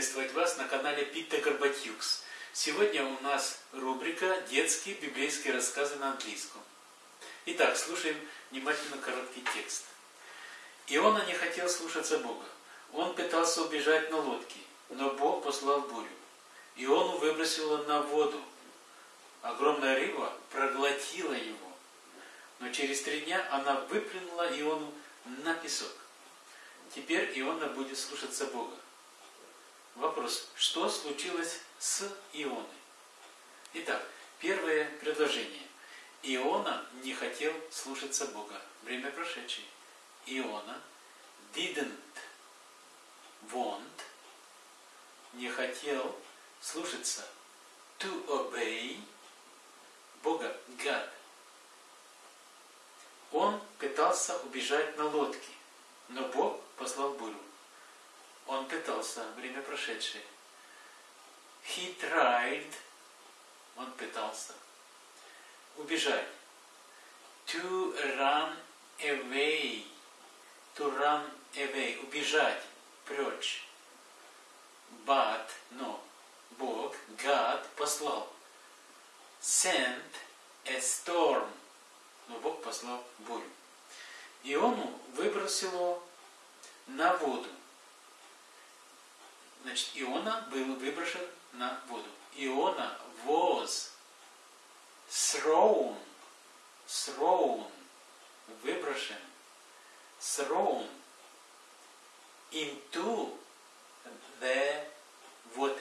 приветствовать вас на канале Питта Карбатюкс. Сегодня у нас рубрика «Детские библейские рассказы на английском». Итак, слушаем внимательно короткий текст. Иона не хотел слушаться Бога. Он пытался убежать на лодке, но Бог послал бурю. Иону выбросило на воду. Огромная рыба проглотила его. Но через три дня она выплюнула Иону на песок. Теперь Иона будет слушаться Бога. Вопрос, что случилось с Ионой? Итак, первое предложение. Иона не хотел слушаться Бога. Время прошедшее. Иона didn't want, не хотел слушаться to obey Бога, God. Он пытался убежать на лодке, но Бог послал бурю. Он пытался, время прошедшее. He tried, он пытался убежать. To run away, to run away, убежать, прочь. But, но, Бог, God послал. Sent a storm, но Бог послал бурю. Иону выбросило на воду. Значит, Иона был выброшен на воду. Иона was thrown, thrown, выброшен, thrown into the water.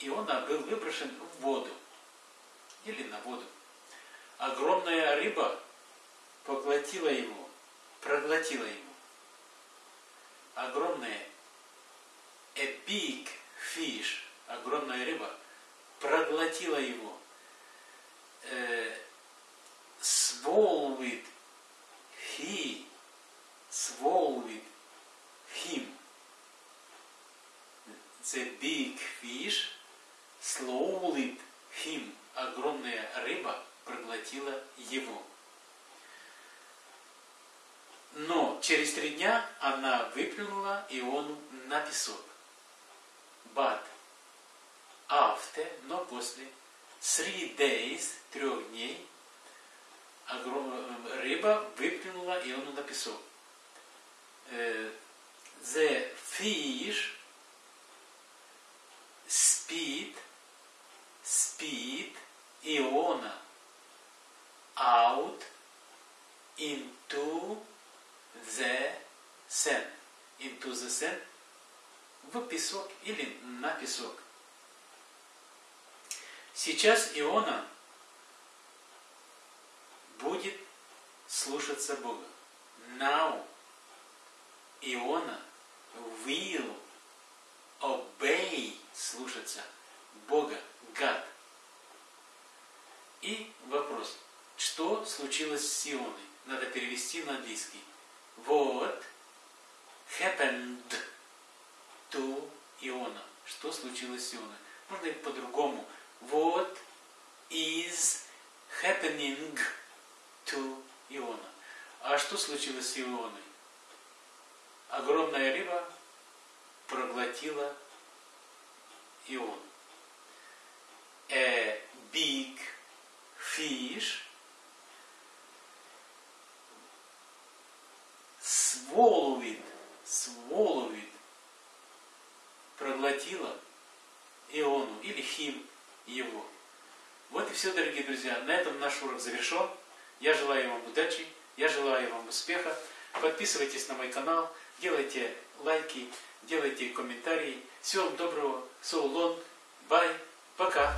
Иона был выброшен в воду или на воду. Огромная рыба поглотила его, проглотила его. Огромная a big fish, огромная рыба, проглотила его. Uh, swallowed he, swallowed him. The big fish swallowed him. Огромная рыба проглотила его. Но через три дня она выплюнула Иону на песок. But after, но после three days, трех дней, рыба выплюнула Иону на песок. The fish spit, spit Иона out into the sand. Into the sand в песок или на песок. Сейчас Иона будет слушаться Бога. Now Иона will obey, слушаться Бога, God. И вопрос, что случилось с Ионой? Надо перевести на английский. What happened to Иона? Что случилось с Ионой? Можно и по-другому. What is happening to Иона? А что случилось с Ионой? Огромная рыба проглотила Ион. A big fish swallowed, swallowed, проглотила Иону или Хим его. Вот и все, дорогие друзья. На этом наш урок завершен. Я желаю вам удачи, я желаю вам успеха. Подписывайтесь на мой канал, делайте лайки, делайте комментарии. Всего вам доброго. So long. Bye. Пока.